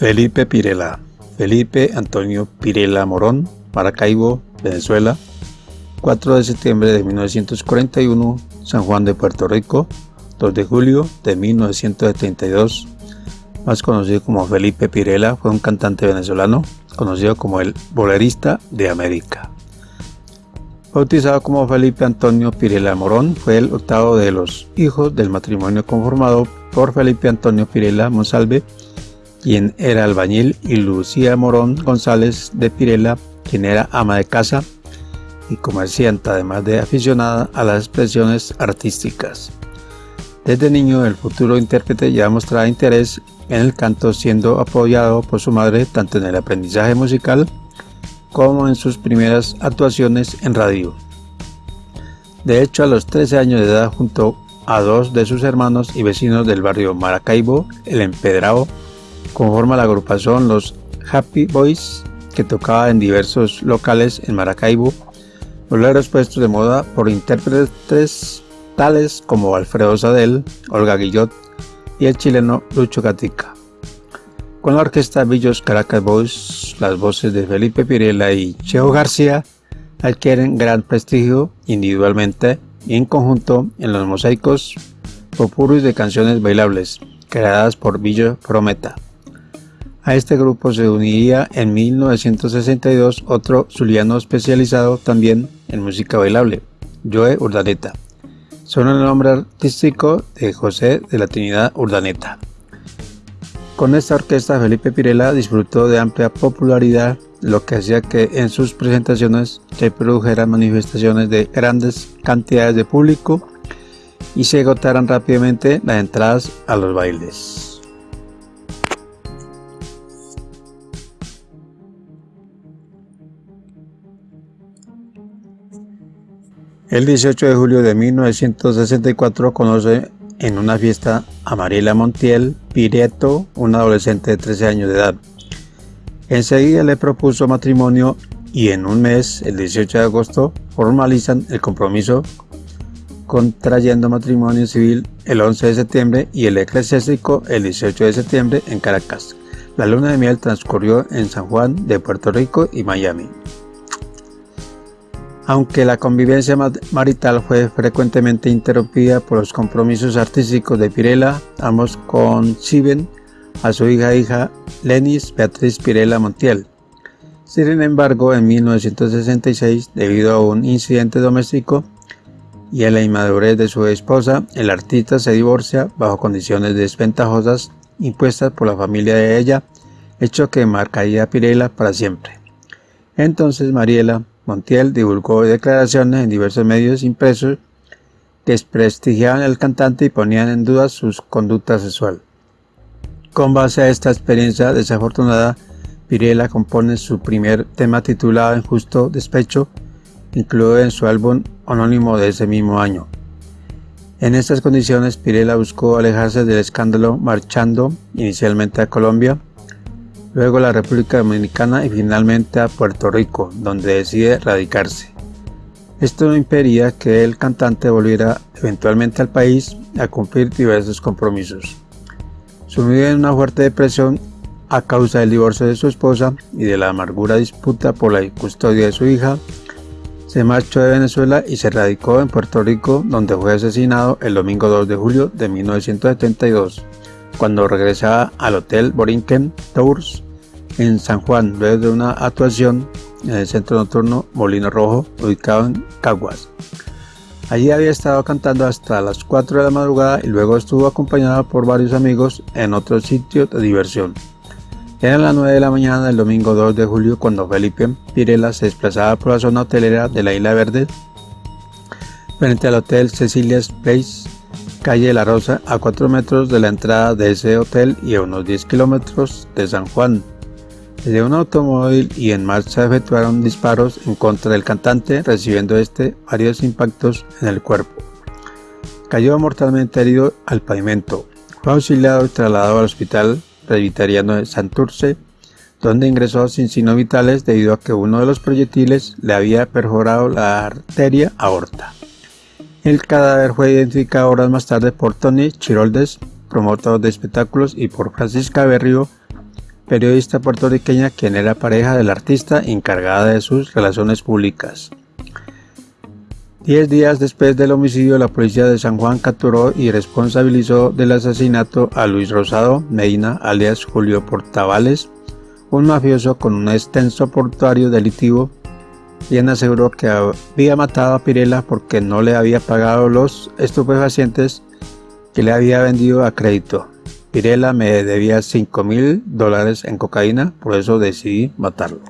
Felipe Pirela. Felipe Antonio Pirela Morón, Maracaibo, Venezuela, 4 de septiembre de 1941, San Juan de Puerto Rico, 2 de julio de 1972, más conocido como Felipe Pirela, fue un cantante venezolano, conocido como el bolerista de América. Bautizado como Felipe Antonio Pirela Morón, fue el octavo de los hijos del matrimonio conformado por Felipe Antonio Pirela Monsalve quien era albañil, y Lucía Morón González de Pirela, quien era ama de casa y comerciante, además de aficionada a las expresiones artísticas. Desde niño, el futuro intérprete ya mostraba interés en el canto, siendo apoyado por su madre tanto en el aprendizaje musical como en sus primeras actuaciones en radio. De hecho, a los 13 años de edad, junto a dos de sus hermanos y vecinos del barrio Maracaibo, el Empedrado, conforma la agrupación Los Happy Boys, que tocaba en diversos locales en Maracaibo, boleros puestos de moda por intérpretes tales como Alfredo Sadel, Olga Guillot y el chileno Lucho Gatica. Con la orquesta Villos Caracas Boys, las voces de Felipe Pirela y Cheo García adquieren gran prestigio individualmente y en conjunto en los mosaicos popurris de canciones bailables creadas por Villo Prometa. A este grupo se uniría en 1962 otro zuliano especializado también en música bailable, Joe Urdaneta. Son el nombre artístico de José de la Trinidad Urdaneta. Con esta orquesta Felipe Pirela disfrutó de amplia popularidad, lo que hacía que en sus presentaciones se produjeran manifestaciones de grandes cantidades de público y se agotaran rápidamente las entradas a los bailes. El 18 de julio de 1964 conoce en una fiesta a Mariela Montiel Pireto, una adolescente de 13 años de edad. Enseguida le propuso matrimonio y en un mes, el 18 de agosto, formalizan el compromiso contrayendo matrimonio civil el 11 de septiembre y el eclesiástico el 18 de septiembre en Caracas. La luna de miel transcurrió en San Juan de Puerto Rico y Miami. Aunque la convivencia marital fue frecuentemente interrumpida por los compromisos artísticos de Pirela, ambos conciben a su hija hija Lenis Beatriz Pirela Montiel. Sin embargo, en 1966, debido a un incidente doméstico y a la inmadurez de su esposa, el artista se divorcia bajo condiciones desventajosas impuestas por la familia de ella, hecho que marcaría a Pirela para siempre. Entonces Mariela, Montiel divulgó declaraciones en diversos medios impresos que desprestigiaban al cantante y ponían en duda su conducta sexual. Con base a esta experiencia desafortunada, Pirela compone su primer tema titulado Injusto Despecho, incluido en su álbum anónimo de ese mismo año. En estas condiciones, Pirela buscó alejarse del escándalo marchando inicialmente a Colombia, luego a la República Dominicana y finalmente a Puerto Rico, donde decide radicarse. Esto no impedía que el cantante volviera eventualmente al país a cumplir diversos compromisos. Sumido en una fuerte depresión a causa del divorcio de su esposa y de la amargura disputa por la custodia de su hija, se marchó de Venezuela y se radicó en Puerto Rico, donde fue asesinado el domingo 2 de julio de 1972 cuando regresaba al Hotel Borinquen Tours en San Juan luego de una actuación en el centro nocturno Molino Rojo ubicado en Caguas. Allí había estado cantando hasta las 4 de la madrugada y luego estuvo acompañado por varios amigos en otro sitio de diversión. Era las 9 de la mañana del domingo 2 de julio cuando Felipe Pirela se desplazaba por la zona hotelera de la Isla Verde frente al Hotel Cecilia's Place calle La Rosa, a 4 metros de la entrada de ese hotel y a unos 10 kilómetros de San Juan. Desde un automóvil y en marcha efectuaron disparos en contra del cantante, recibiendo este varios impactos en el cuerpo. Cayó mortalmente herido al pavimento. Fue auxiliado y trasladado al hospital presbiteriano de Santurce, donde ingresó sin signos vitales debido a que uno de los proyectiles le había perforado la arteria aorta. El cadáver fue identificado horas más tarde por Tony Chiroldes, promotor de espectáculos, y por Francisca Berrio, periodista puertorriqueña quien era pareja del artista encargada de sus relaciones públicas. Diez días después del homicidio, la policía de San Juan capturó y responsabilizó del asesinato a Luis Rosado Medina, alias Julio Portavales, un mafioso con un extenso portuario delictivo, quien aseguró que había matado a Pirela porque no le había pagado los estupefacientes que le había vendido a crédito. Pirela me debía 5 mil dólares en cocaína, por eso decidí matarlo.